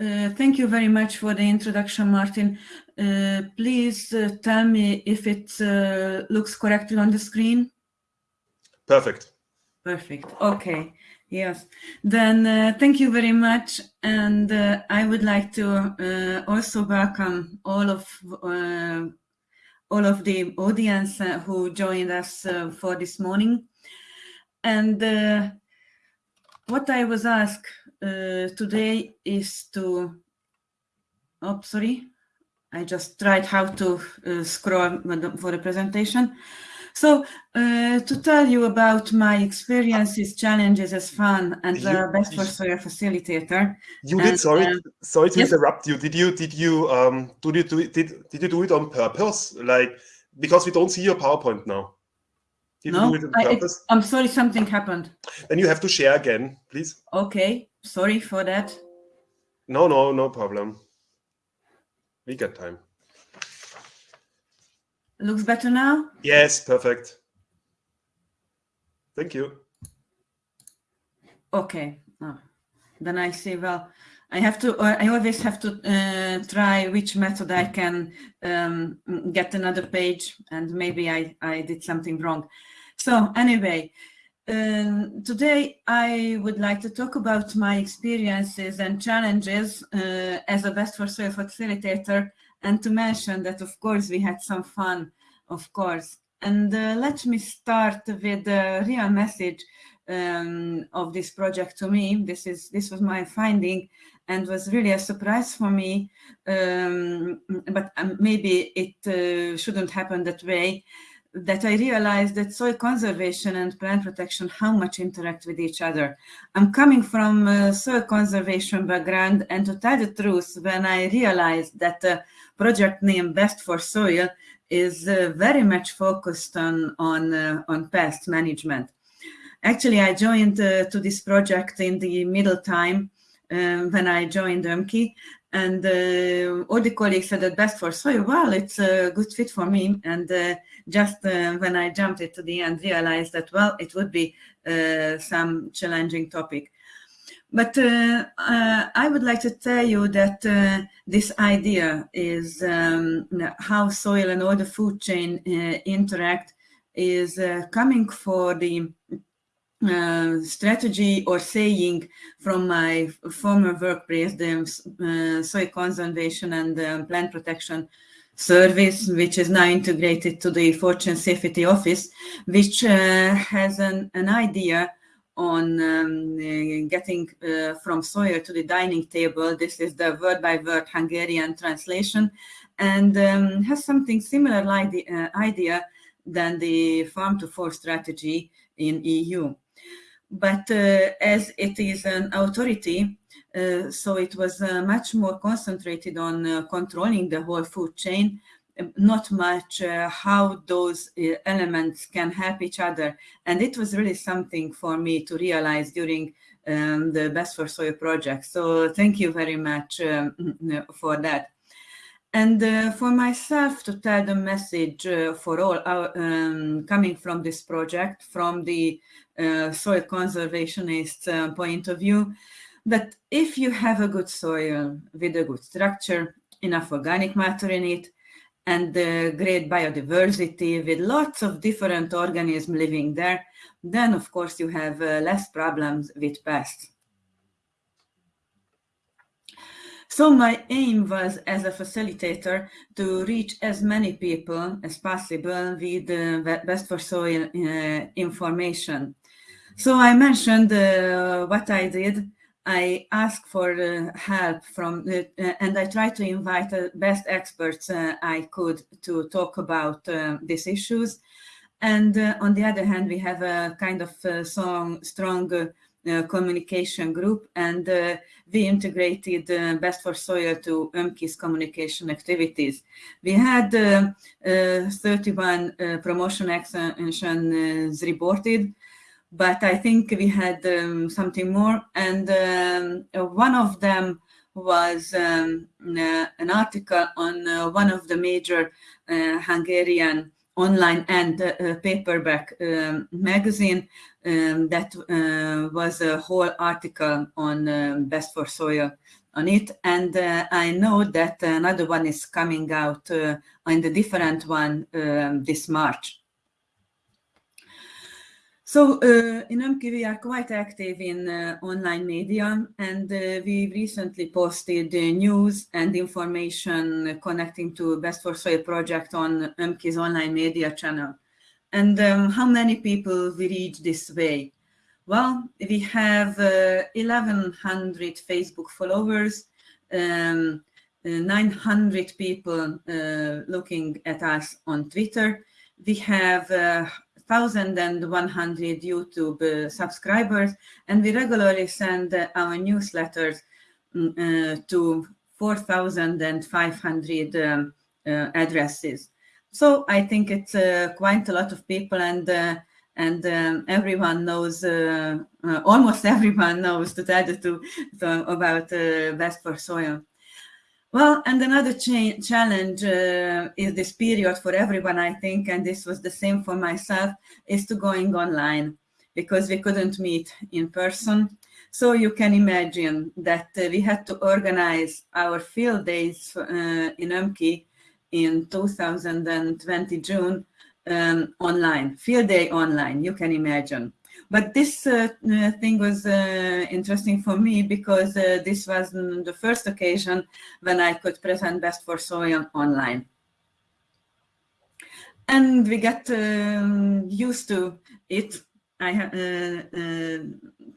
Uh, thank you very much for the introduction, Martin. Uh, please uh, tell me if it uh, looks correctly on the screen. Perfect. Perfect. Okay. Yes. Then uh, thank you very much. And uh, I would like to also welcome all of all of the audience who joined us for this morning. And what I was asked uh, today is to, oh, sorry, I just tried how to uh, scroll for the presentation. So uh, to tell you about my experiences, challenges as fun and the best for facilitator. You did, sorry, uh, sorry to yes? interrupt you. Did you, did you, um, did you do it, did, did you do it on purpose? Like, because we don't see your PowerPoint now. Did no, I, am sorry, something happened. Then you have to share again, please. Okay, sorry for that. No, no, no problem. We got time. Looks better now? Yes, perfect. Thank you. Okay, oh, then I say, well, I have to, I always have to uh, try which method I can um, get another page and maybe I, I did something wrong. So anyway, um, today I would like to talk about my experiences and challenges uh, as a Best for Soil facilitator and to mention that of course we had some fun, of course. And uh, let me start with the real message um, of this project to me. This is this was my finding and was really a surprise for me, um, but um, maybe it uh, shouldn't happen that way that I realized that soil conservation and plant protection, how much interact with each other. I'm coming from soil conservation background and to tell the truth, when I realized that the project name Best for Soil is uh, very much focused on, on, uh, on pest management. Actually, I joined uh, to this project in the middle time um, when I joined UMKI and uh, all the colleagues said that best for soil, well, it's a good fit for me. And uh, just uh, when I jumped it to the end, realized that, well, it would be uh, some challenging topic. But uh, uh, I would like to tell you that this idea is um, how soil and all the food chain interact is coming for the uh, strategy or saying from my former workplace, the uh, soil conservation and um, plant protection service, which is now integrated to the Food Chain Safety Office, which uh, has an, an idea on um, uh, getting uh, from soil to the dining table. This is the word-by-word -word Hungarian translation and um, has something similar like the idea than the farm to fork strategy in EU but uh, as it is an authority, uh, so it was uh, much more concentrated on controlling the whole food chain, um, not much uh, how those uh, elements can help each other. And it was really something for me to realize during um, the Best for Soil project. So thank you very much um, for that. And uh, for myself to tell the message for all our, um, coming from this project, from the uh, soil conservationist uh, point of view, that if you have a good soil with a good structure, enough organic matter in it, and uh, great biodiversity with lots of different organisms living there, then of course you have uh, less problems with pests. So my aim was as a facilitator to reach as many people as possible with uh, best for soil uh, information. So I mentioned uh, what I did. I asked for uh, help from, uh, and I tried to invite the best experts uh, I could to talk about uh, these issues. And uh, on the other hand, we have a kind of song, strong communication group, and we integrated Best for Soil to UMKI's communication activities. We had 31 promotion actions reported, but I think we had um, something more. And um, one of them was um, uh, an article on uh, one of the major uh, Hungarian online and uh, paperback um, magazine um, that uh, was a whole article on um, best for soil on it. And uh, I know that another one is coming out uh, on the different one this March. So uh, in UMKI, we are quite active in uh, online media, and uh, we recently posted news and information connecting to Best for Soil project on UMKI's online media channel. And um, how many people we reach this way? Well, we have 1,100 uh, Facebook followers, um, uh, 900 people uh, looking at us on Twitter. We have 1,100 YouTube uh, subscribers, and we regularly send uh, our newsletters mm, uh, to 4,500 um, addresses. So I think it's quite a lot of people, and and um, everyone knows, uh, uh, almost everyone knows to tell the truth about uh, Best for Soil. Well, and another cha challenge uh, is this period for everyone, I think, and this was the same for myself, is to going online because we couldn't meet in person. So you can imagine that uh, we had to organize our field days uh, in UMKI in 2020 June um, online, field day online, you can imagine. But this uh, uh, thing was uh, interesting for me because this was the first occasion when I could present Best for Soil online. And we got um, used to it, I uh, uh,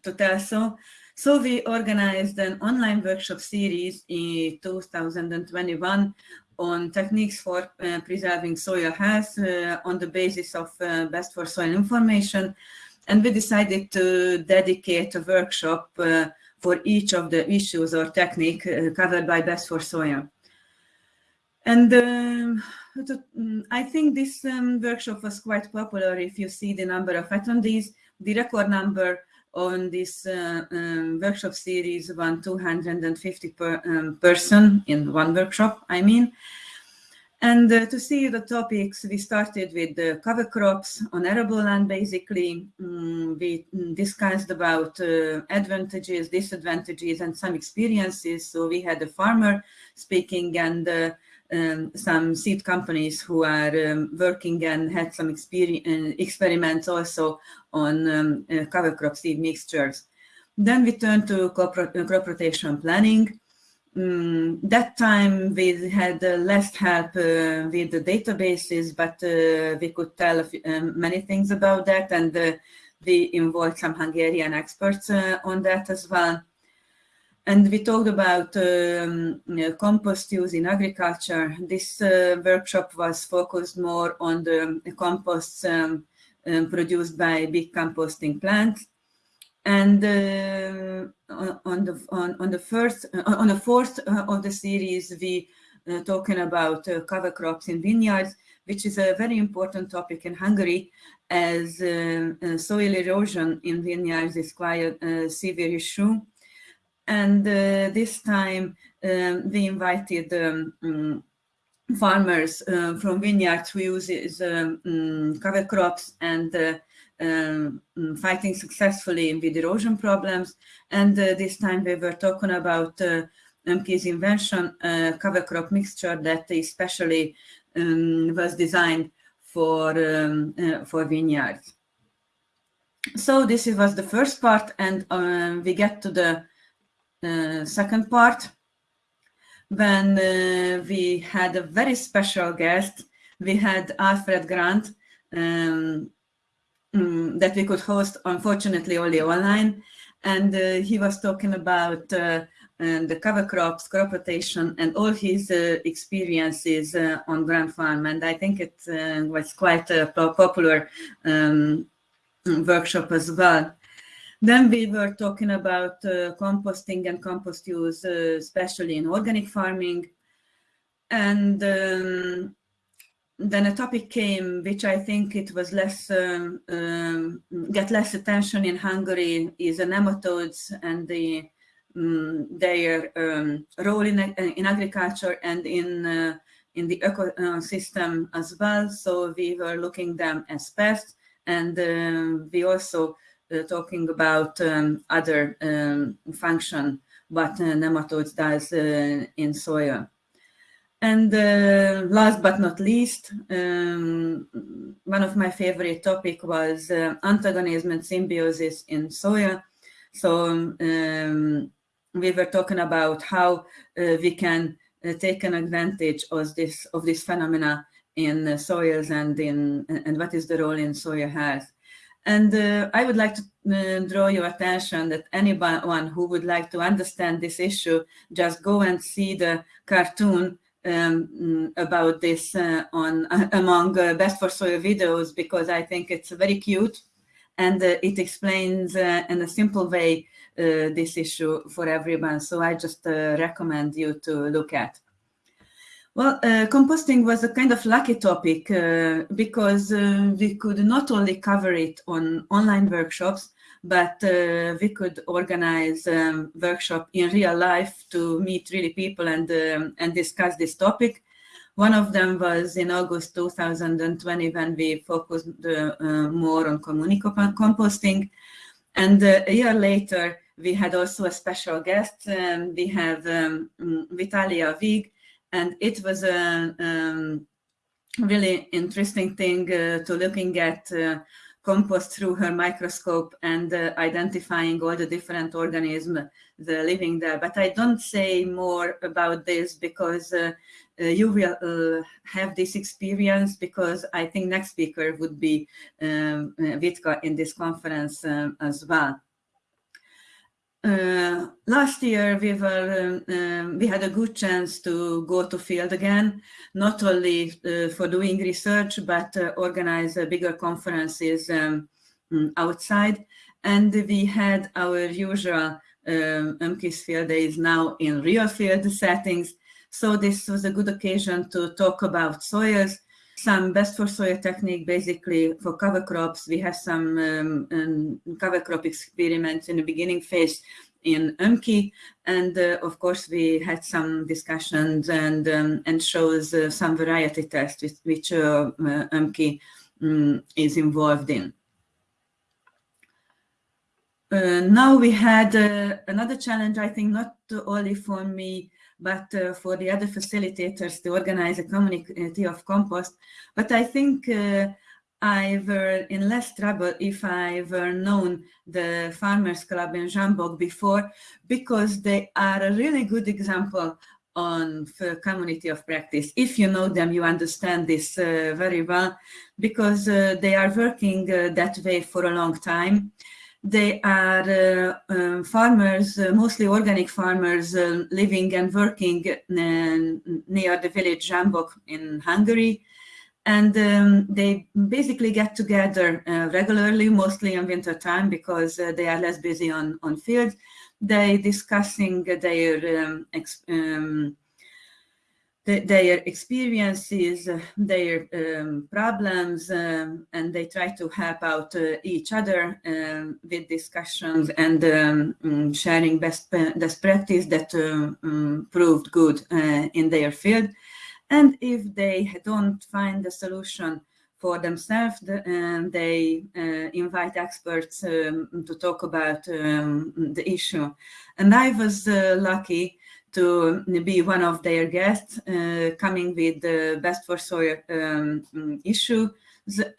to tell so. So we organized an online workshop series in 2021 on techniques for uh, preserving soil health on the basis of best for soil information and we decided to dedicate a workshop uh, for each of the issues or technique uh, covered by Best for Soil. And um, mm, I think this um, workshop was quite popular if you see the number of attendees. The record number on this uh, um, workshop series was 250 per, um, person in one workshop, I mean. And uh, to see the topics, we started with the cover crops on arable land, basically. Um, we discussed about uh, advantages, disadvantages, and some experiences. So we had a farmer speaking and uh, um, some seed companies who are um, working and had some uh, experiments also on um, uh, cover crop seed mixtures. Then we turned to crop, crop rotation planning. Um, that time we had uh, less help uh, with the databases, but uh, we could tell um, many things about that and uh, we involved some Hungarian experts uh, on that as well. And we talked about um, compost use in agriculture. This uh, workshop was focused more on the composts um, um, produced by big composting plants and uh, on the on, on the first uh, on the fourth uh, of the series we uh, talking about uh, cover crops in vineyards which is a very important topic in Hungary as uh, soil erosion in vineyards is quite a severe issue. And this time um, we invited um, um, farmers from vineyards who uses um, mm, cover crops and um, mm, fighting successfully with erosion problems. And uh, this time we were talking about uh, UMKI's invention, uh, cover crop mixture that especially um, was designed for, um, uh, for vineyards. So this was the first part and um, we get to the uh, second part when uh, we had a very special guest. We had Alfred Grand, um, um, that we could host, unfortunately, only online. And uh, he was talking about uh, the cover crops, crop rotation, and all his uh, experiences uh, on Grand Farm. And I think it uh, was quite a popular um, workshop as well. Then we were talking about uh, composting and compost use, especially in organic farming. And um, then a topic came, which I think it was less, um, um, get less attention in Hungary, is the nematodes and the um, their role in, in agriculture and in uh, in the ecosystem as well. So we were looking them as pests, and uh, we also uh, talking about um, other um, function what nematodes does in soil. And uh, last but not least, um, one of my favorite topic was uh, antagonism and symbiosis in soya. So um, we were talking about how uh, we can uh, take an advantage of this of this phenomena in soils and in and what is the role in soil has. And uh, I would like to uh, draw your attention that anyone who would like to understand this issue, just go and see the cartoon um, about this uh, on among uh, best for soil videos because I think it's very cute and uh, it explains uh, in a simple way uh, this issue for everyone. So I just uh, recommend you to look at. Well, composting was a kind of lucky topic because we could not only cover it on online workshops, but uh, we could organize um, workshop in real life to meet really people and um, and discuss this topic. One of them was in August 2020 when we focused uh, uh, more on composting. And uh, a year later, we had also a special guest. Um, we have um, Vitalia Vig, and it was a um, really interesting thing uh, to looking at uh, compost through her microscope and uh, identifying all the different organisms living there. But I don't say more about this because uh, uh, you will uh, have this experience because I think next speaker would be um, Vitka in this conference um, as well. Uh, last year we were um, um, we had a good chance to go to field again, not only uh, for doing research but uh, organize bigger conferences um, mm, outside. And we had our usual um, UMKIS field days now in real field settings. So this was a good occasion to talk about soils, some best for soil technique basically for cover crops. We have some um, um, cover crop experiments in the beginning phase in UMKI. And uh, of course, we had some discussions and um, and shows uh, some variety tests which, which uh, UMKI um, is involved in. Uh, now we had uh, another challenge, I think, not only for me, but uh, for the other facilitators to organize a community of compost. But I think uh, I were in less trouble if I were known the Farmers Club in Zsámbok before, because they are a really good example on community of practice. If you know them, you understand this uh, very well, because uh, they are working uh, that way for a long time. They are uh, um, farmers, uh, mostly organic farmers, uh, living and working near the village Zsámbok in Hungary. And um, they basically get together regularly, mostly in winter time because they are less busy on, on field. They discussing their um, um, their experiences, their um, problems, um, and they try to help out uh, each other um, with discussions and um, mm, sharing best, best practice that uh, um, proved good uh, in their field. And if they don't find a solution for themselves, and they uh, invite experts um, to talk about the issue. And I was uh, lucky to be one of their guests uh, coming with the best for soil um, issue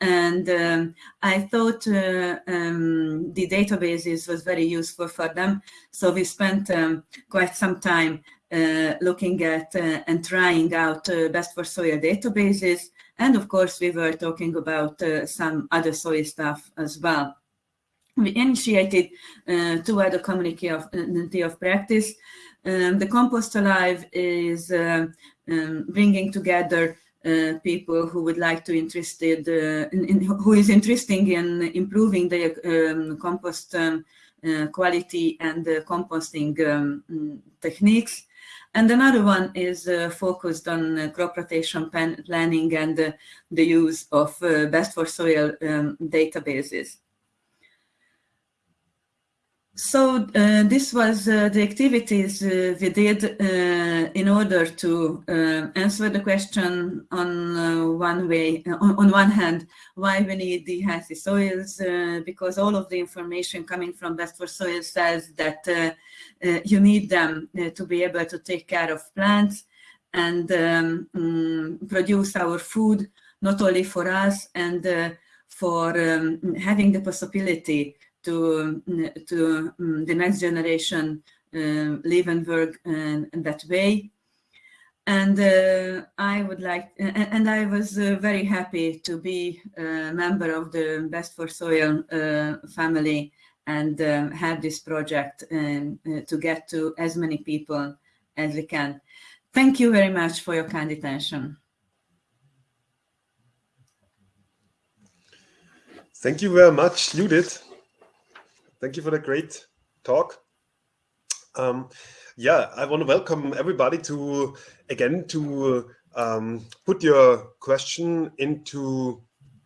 and um, I thought uh, um, the databases was very useful for them. So we spent um, quite some time uh, looking at uh, and trying out uh, best for soil databases. And of course, we were talking about uh, some other soil stuff as well. We initiated two other community of, of practice um, the Compost Alive is uh, um, bringing together uh, people who would like to interested uh, in, in, who is interested in improving the um, compost um, uh, quality and composting um, techniques. And another one is uh, focused on uh, crop rotation planning and the use of best for soil databases. So uh, this was uh, the activities uh, we did uh, in order to uh, answer the question on uh, one way, on, on, one hand, why we need the healthy soils, because all of the information coming from Best for Soil says that you need them to be able to take care of plants and um, mm, produce our food, not only for us and for um, having the possibility to, to um, the next generation uh, live and work in, in that way. And uh, I would like, and, I was uh, very happy to be a member of the Best for Soil uh, family and um, have this project and uh, to get to as many people as we can. Thank you very much for your kind attention. Thank you very much, Judith. Thank you for the great talk. Um, yeah, I want to welcome everybody to, again, to um, put your question into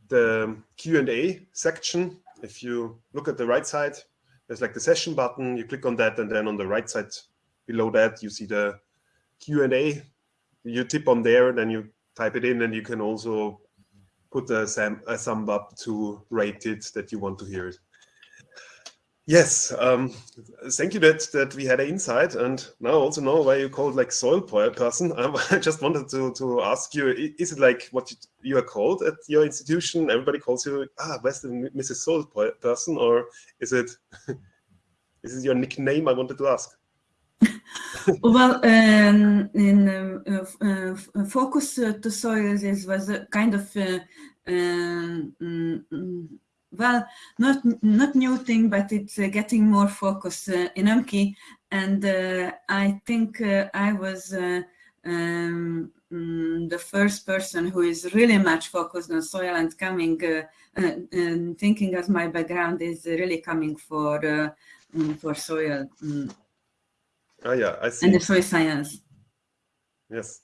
the Q&A section. If you look at the right side, there's like the session button, you click on that, and then on the right side below that, you see the Q&A. You tip on there, then you type it in, and you can also put a, a thumb up to rate it that you want to hear it. Yes, um, thank you that that we had an insight, and now also know why you called like soil person. Um, I just wanted to to ask you: Is it like what you, are called at your institution? Everybody calls you ah, the Mrs. Soil person, or is it is it your nickname? I wanted to ask. well, um, in uh, uh, focus to soils is was a kind of uh, um, mm, well, not not new thing, but it's uh, getting more focus uh, in UMKI, and I think I was um, mm, the first person who is really much focused on soil and coming and thinking as my background is really coming for mm, for soil. Oh yeah, I see. And the soil science. Yes.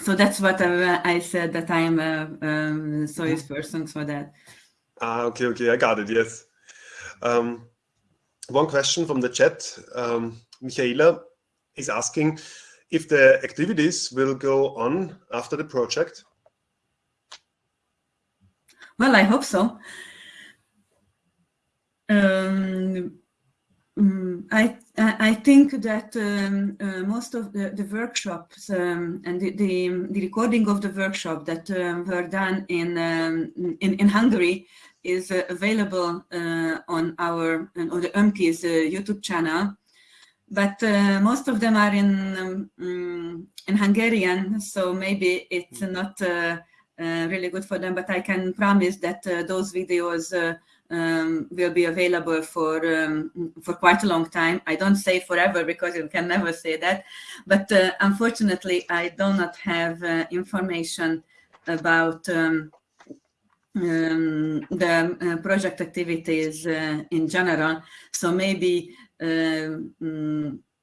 So that's what I, I said that I am a um, soil person for that. Ah, okay, okay, I got it. Yes. Um, one question from the chat. Um, Michaela is asking if the activities will go on after the project. Well, I hope so. Um, Mm, I I think that um, uh, most of the, the workshops um, and the, the, the recording of the workshop that um, were done in um, in in Hungary is uh, available uh, on our on the UMKI's uh, YouTube channel, but uh, most of them are in um, mm, in Hungarian, so maybe it's not uh, really good for them. But I can promise that those videos um, will be available for um, for quite a long time. I don't say forever because you can never say that, but uh, unfortunately, I do not have uh, information about um, the uh, project activities uh, in general. So maybe um,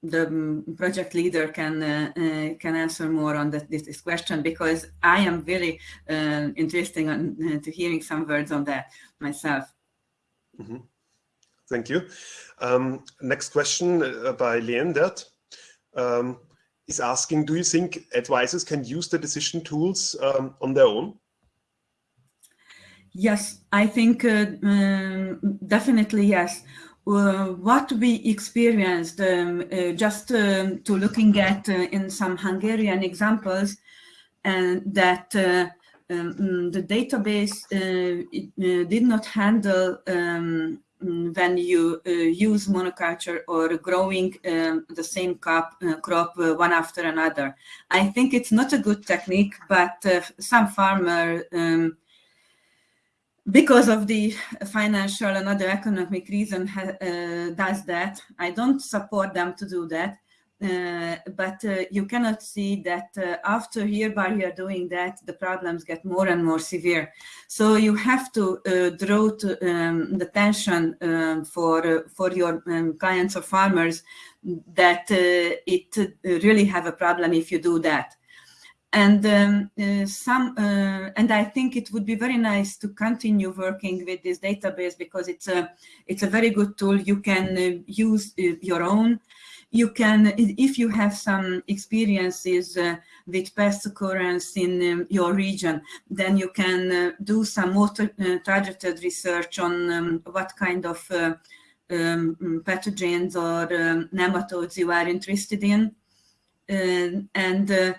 the project leader can uh, uh, can answer more on that, this, this, question because I am really uh, interested in to hearing some words on that myself. Mm -hmm. Thank you. Um, next question uh, by Leendert um, is asking, do you think advisors can use the decision tools um, on their own? Yes, I think uh, um, definitely yes. Uh, what we experienced um, uh, just um, to looking at uh, in some Hungarian examples and that uh, um, mm, the database uh, did not handle um, mm, when you use monoculture or growing um, the same crop, crop one after another. I think it's not a good technique, but some farmer, because of the financial and other economic reason, does that. I don't support them to do that. Uh, but uh, you cannot see that uh, after year by year doing that, the problems get more and more severe. So you have to uh, draw to, um, the tension um, for uh, for your um, clients or farmers that it really have a problem if you do that. And um, some, and I think it would be very nice to continue working with this database because it's a it's a very good tool. You can use your own you can, if you have some experiences uh, with pest occurrence in um, your region, then you can uh, do some more uh, targeted research on um, what kind of uh, um, pathogens or um, nematodes you are interested in. Uh, and uh,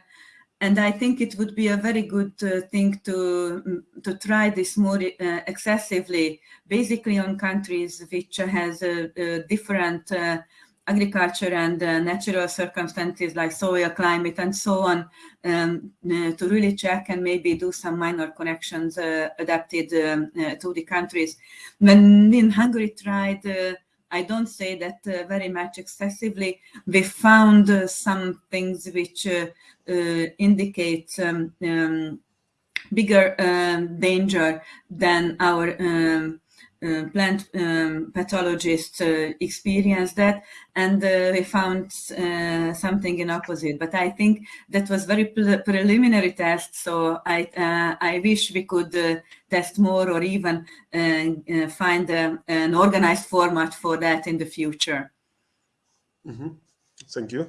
and I think it would be a very good uh, thing to mm, to try this more uh, excessively, basically on countries which has a, a different uh, agriculture and uh, natural circumstances like soil, climate, and so on, um, uh, to really check and maybe do some minor connections uh, adapted um, to the countries. When in Hungary tried I don't say that uh, very much excessively. We found uh, some things which uh, indicate um, um, bigger um, danger than our um, uh, plant um, pathologists uh, experienced that. And uh, we found uh, something in opposite. But i think that was very pre preliminary test. So i uh, i wish we could uh, test more or even find an organized format for that in the future. Mm -hmm. thank you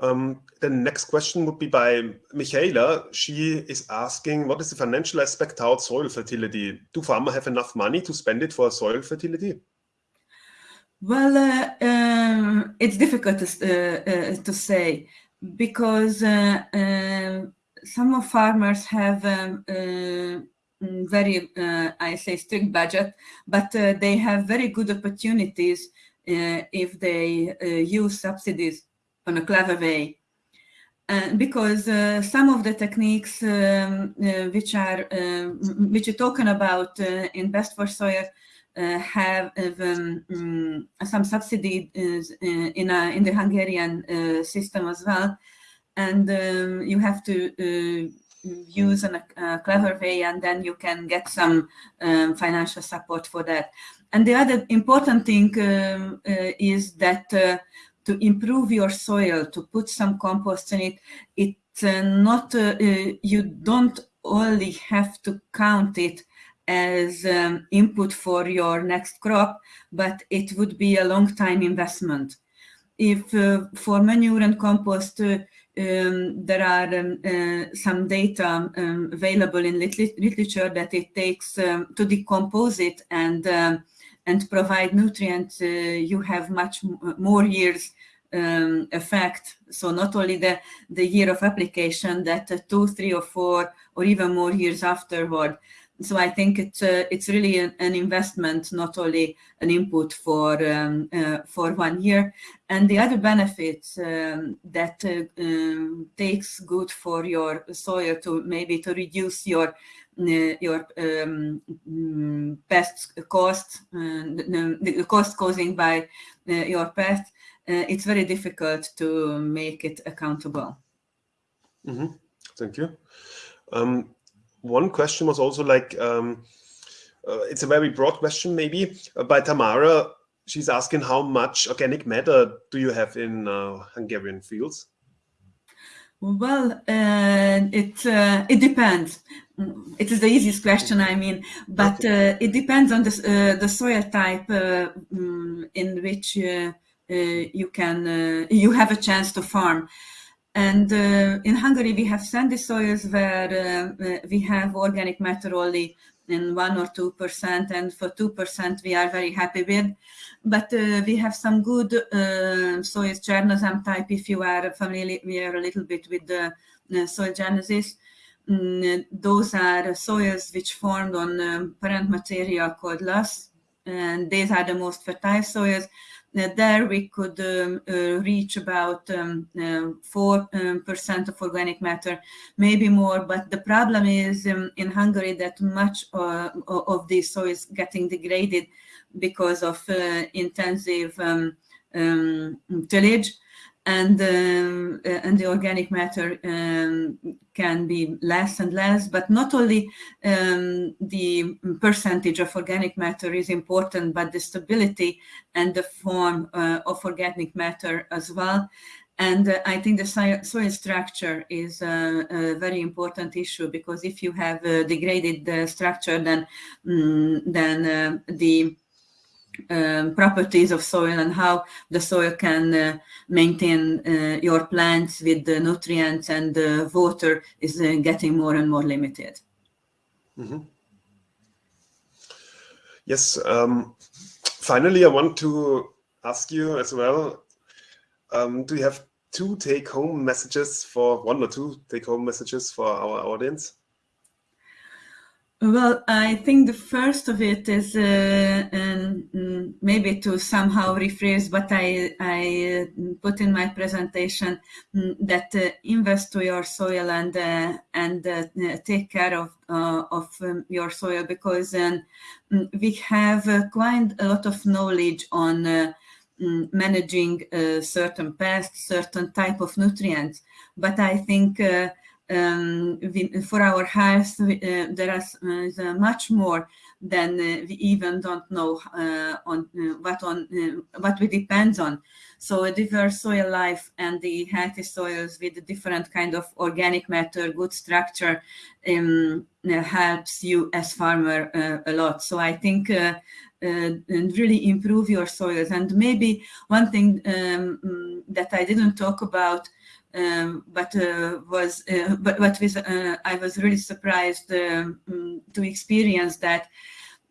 um, the next question would be by Michaela. She is asking, what is the financial aspect how soil fertility? Do farmers have enough money to spend it for soil fertility? Well, uh, um, it's difficult to, uh, uh, to say because uh, um, some of farmers have um, uh, very, uh, I say, strict budget, but they have very good opportunities if they use subsidies on a clever way. Uh, because uh, some of the techniques um, uh, which are um, which you're talking about uh, in Best for Soil uh, have um, um, some subsidy in in the Hungarian system as well, and um, you have to use a, clever way, and then you can get some um, financial support for that. And the other important thing is that to improve your soil, to put some compost in it, it's uh, not, uh, uh, you don't only have to count it as um, input for your next crop, but it would be a long time investment. If uh, for manure and compost, uh, um, there are um, uh, some data um, available in literature that it takes um, to decompose it and um, and provide nutrients, you have much more years um, effect. So not only the, the year of application, that uh, two, three or four or even more years afterward. So I think it's uh, it's really an, an, investment, not only an input for um, uh, for one year. And the other benefit um, that uh, um, takes good for your soil to maybe to reduce your uh, your um, mm, pest cost, uh, the, the, cost causing by your pest, uh, it's very difficult to make it accountable. Mm -hmm. Thank you. Um, one question was also like, um, uh, it's a very broad question maybe, uh, by Tamara. She's asking how much organic matter do you have in uh, Hungarian fields? Well, uh, it uh, it depends. It is the easiest question, I mean, but uh, it depends on the uh, the soil type uh, mm, in which you can uh, you have a chance to farm. And uh, in Hungary, we have sandy soils where we have organic matter only in one or two percent, and for two percent we are very happy with. But uh, we have some good uh, soils, Chernozem type, if you are familiar we are a little bit with the uh, soil genesis. Mm, those are soils which formed on um, parent material called loess, and these are the most fertile soils there we could um, uh, reach about 4% um, um, of organic matter, maybe more. But the problem is um, in Hungary that much uh, of this soil is getting degraded because of uh, intensive tillage and um, uh, and the organic matter um, can be less and less. But not only um, the percentage of organic matter is important, but the stability and the form uh, of organic matter as well. And uh, I think the soil structure is a, a, very important issue because if you have a degraded uh, structure, then mm, then uh, the um, properties of soil and how the soil can uh, maintain uh, your plants with the nutrients and the water is uh, getting more and more limited. Mm -hmm. Yes, um, finally, I want to ask you as well, um, do you have two take-home messages for, one or two take-home messages for our audience? Well, I think the first of it is uh, um, maybe to somehow rephrase what I, I uh, put in my presentation um, that uh, invest to your soil and uh, and uh, take care of uh, of um, your soil because um, we have quite a lot of knowledge on mm, managing certain pests, certain type of nutrients, but I think um, for our health, uh, there is uh, much more than uh, we even don't know uh, on uh, what on uh, what we depend on. So a diverse soil life and the healthy soils with a different kind of organic matter, good structure, um, helps you as farmer a lot. So I think and really improve your soils. And maybe one thing um, that I didn't talk about um, but uh, was uh, but what was uh, I was really surprised um, to experience that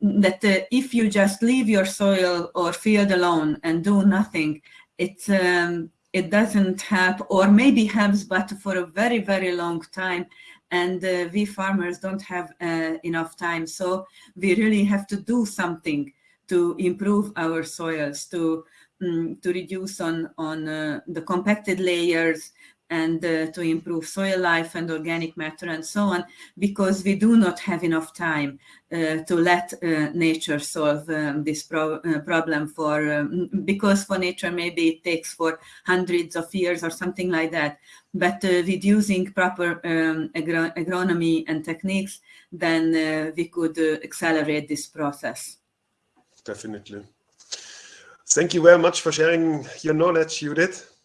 that uh, if you just leave your soil or field alone and do nothing, it um, it doesn't help, or maybe helps, but for a very very long time. And uh, we farmers don't have uh, enough time, so we really have to do something to improve our soils, to um, to reduce on on the compacted layers, and uh, to improve soil life and organic matter and so on, because we do not have enough time uh, to let uh, nature solve um, this pro uh, problem for, um, because for nature maybe it takes for hundreds of years or something like that. But uh, with using proper um, agro agronomy and techniques, then uh, we could accelerate this process. Definitely. Thank you very much for sharing your knowledge, Judith.